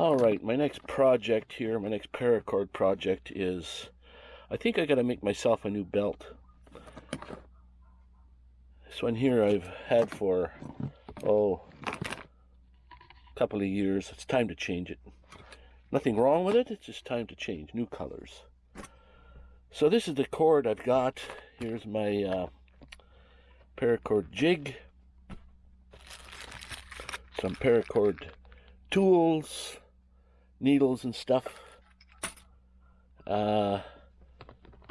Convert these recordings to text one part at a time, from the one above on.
All right, my next project here, my next paracord project is, I think I got to make myself a new belt. This one here I've had for, oh, a couple of years. It's time to change it. Nothing wrong with it, it's just time to change, new colors. So this is the cord I've got. Here's my uh, paracord jig. Some paracord tools, needles and stuff. Uh,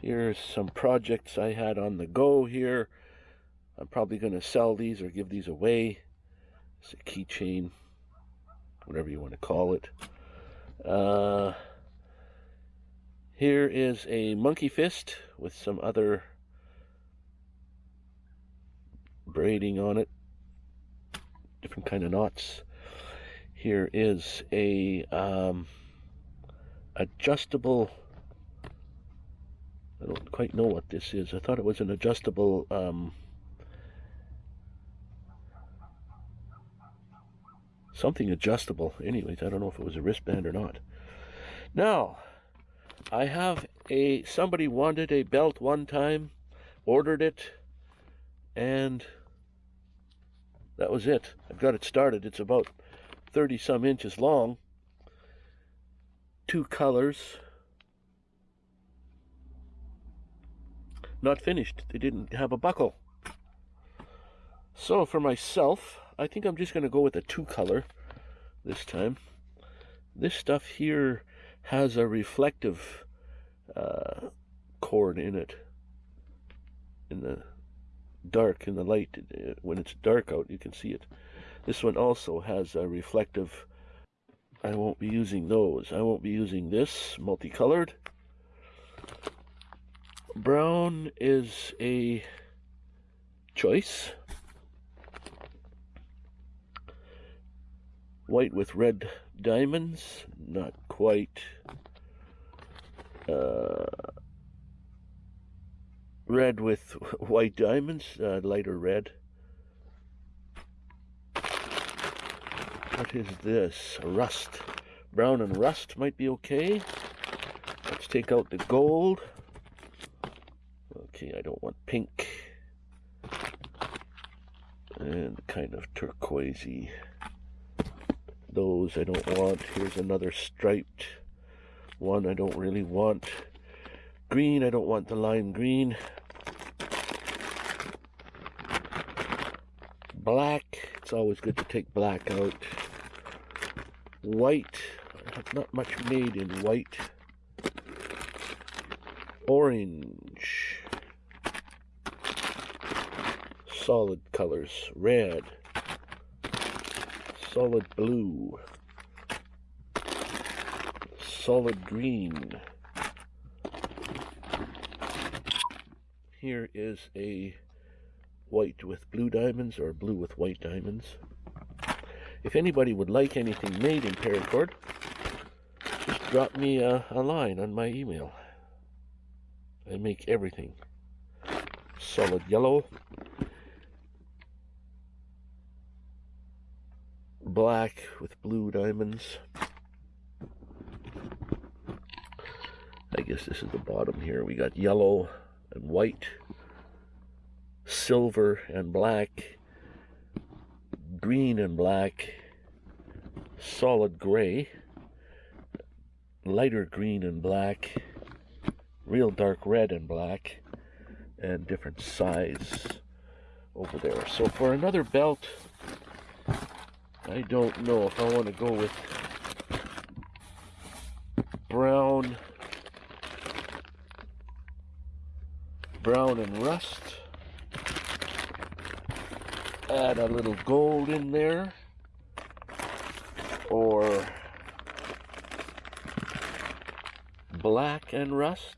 here's some projects I had on the go here. I'm probably going to sell these or give these away. It's a keychain, whatever you want to call it. Uh, here is a monkey fist with some other braiding on it. Different kind of knots. Here is a um, adjustable. I don't quite know what this is. I thought it was an adjustable um, something adjustable. Anyways, I don't know if it was a wristband or not. Now, I have a somebody wanted a belt one time, ordered it, and that was it. I've got it started. It's about 30 some inches long. Two colors. Not finished. They didn't have a buckle. So for myself, I think I'm just going to go with a two color this time. This stuff here has a reflective uh, cord in it. In the dark, in the light, uh, when it's dark out, you can see it. This one also has a reflective. I won't be using those. I won't be using this multicolored. Brown is a choice. White with red diamonds, not quite. Uh, red with white diamonds, uh, lighter red. What is this? Rust. Brown and rust might be okay. Let's take out the gold. Okay, I don't want pink. And kind of turquoisey. Those I don't want. Here's another striped one I don't really want. Green, I don't want the lime green. Black, it's always good to take black out white. Not much made in white. Orange. Solid colors. Red. Solid blue. Solid green. Here is a white with blue diamonds or blue with white diamonds. If anybody would like anything made in paracord, just drop me a, a line on my email. I make everything. Solid yellow, black with blue diamonds. I guess this is the bottom here. We got yellow and white, silver and black, green and black, solid gray, lighter green and black, real dark red and black, and different size over there. So for another belt, I don't know if I want to go with brown, brown and rust add a little gold in there. Or black and rust.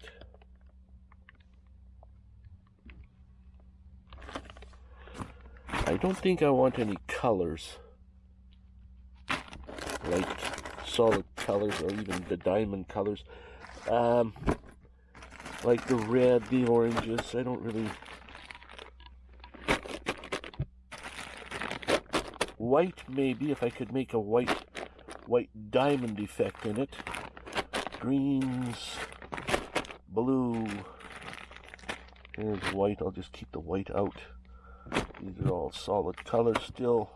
I don't think I want any colors. Like solid colors or even the diamond colors. Um, like the red the oranges. I don't really white maybe if I could make a white white diamond effect in it. Greens, blue. Here's white. I'll just keep the white out. These are all solid colors still.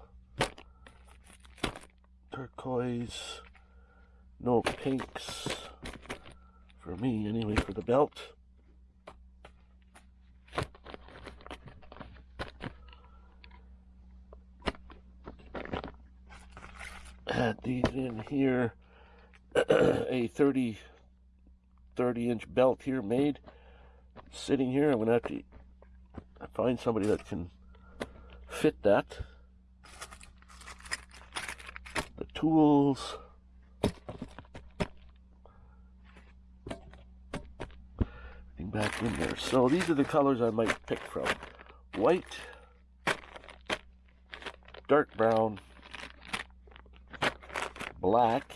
Turquoise. No pinks. For me, anyway, for the belt. Add these in here. a 30, 30 inch belt here made. Sitting here. I'm to have to find somebody that can fit that. The tools. Everything back in there. So these are the colors I might pick from. White, dark brown, black,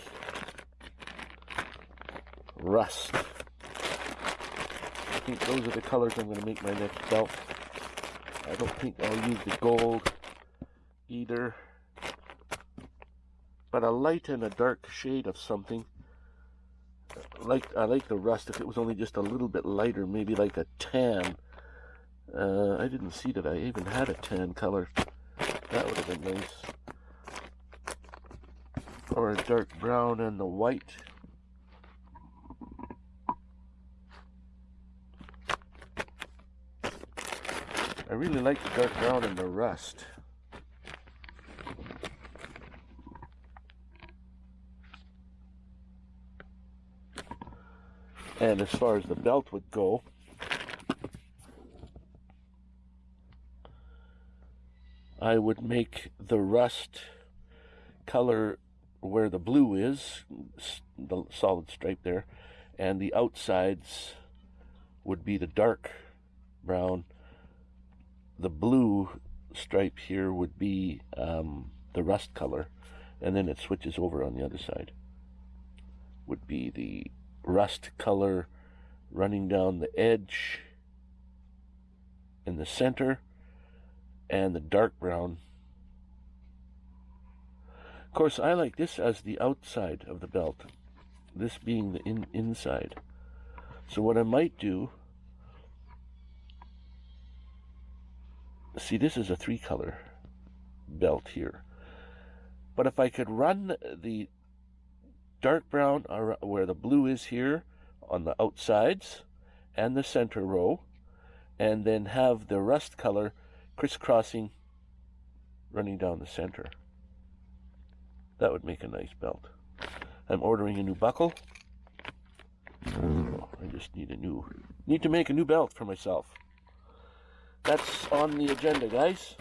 rust. I think those are the colors I'm going to make my next belt. I don't think I'll use the gold either. But a light and a dark shade of something. Like I like the rust if it was only just a little bit lighter, maybe like a tan. Uh, I didn't see that I even had a tan color. That would have been nice. Or a dark brown and the white. I really like the dark brown and the rust. And as far as the belt would go, I would make the rust color where the blue is, the solid stripe there, and the outsides would be the dark brown the blue stripe here would be um, the rust color, and then it switches over on the other side. Would be the rust color running down the edge in the center, and the dark brown. Of course, I like this as the outside of the belt, this being the in inside. So what I might do see this is a three color belt here but if I could run the dark brown where the blue is here on the outsides and the center row and then have the rust color crisscrossing running down the center that would make a nice belt. I'm ordering a new buckle. Oh, I just need a new need to make a new belt for myself. That's on the agenda, guys.